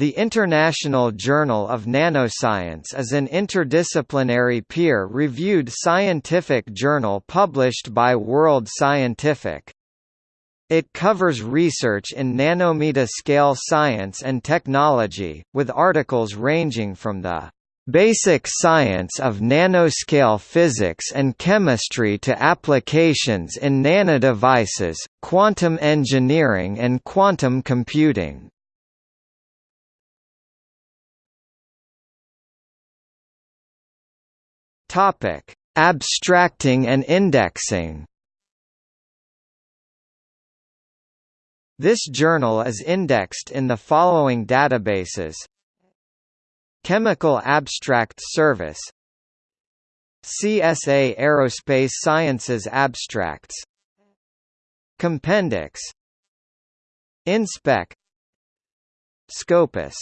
The International Journal of Nanoscience is an interdisciplinary peer-reviewed scientific journal published by World Scientific. It covers research in nanometer-scale science and technology, with articles ranging from the basic science of nanoscale physics and chemistry to applications in nanodevices, quantum engineering and quantum computing. Topic: Abstracting and indexing. This journal is indexed in the following databases: Chemical Abstract Service, CSA Aerospace Sciences Abstracts, Compendix, InSpec, Scopus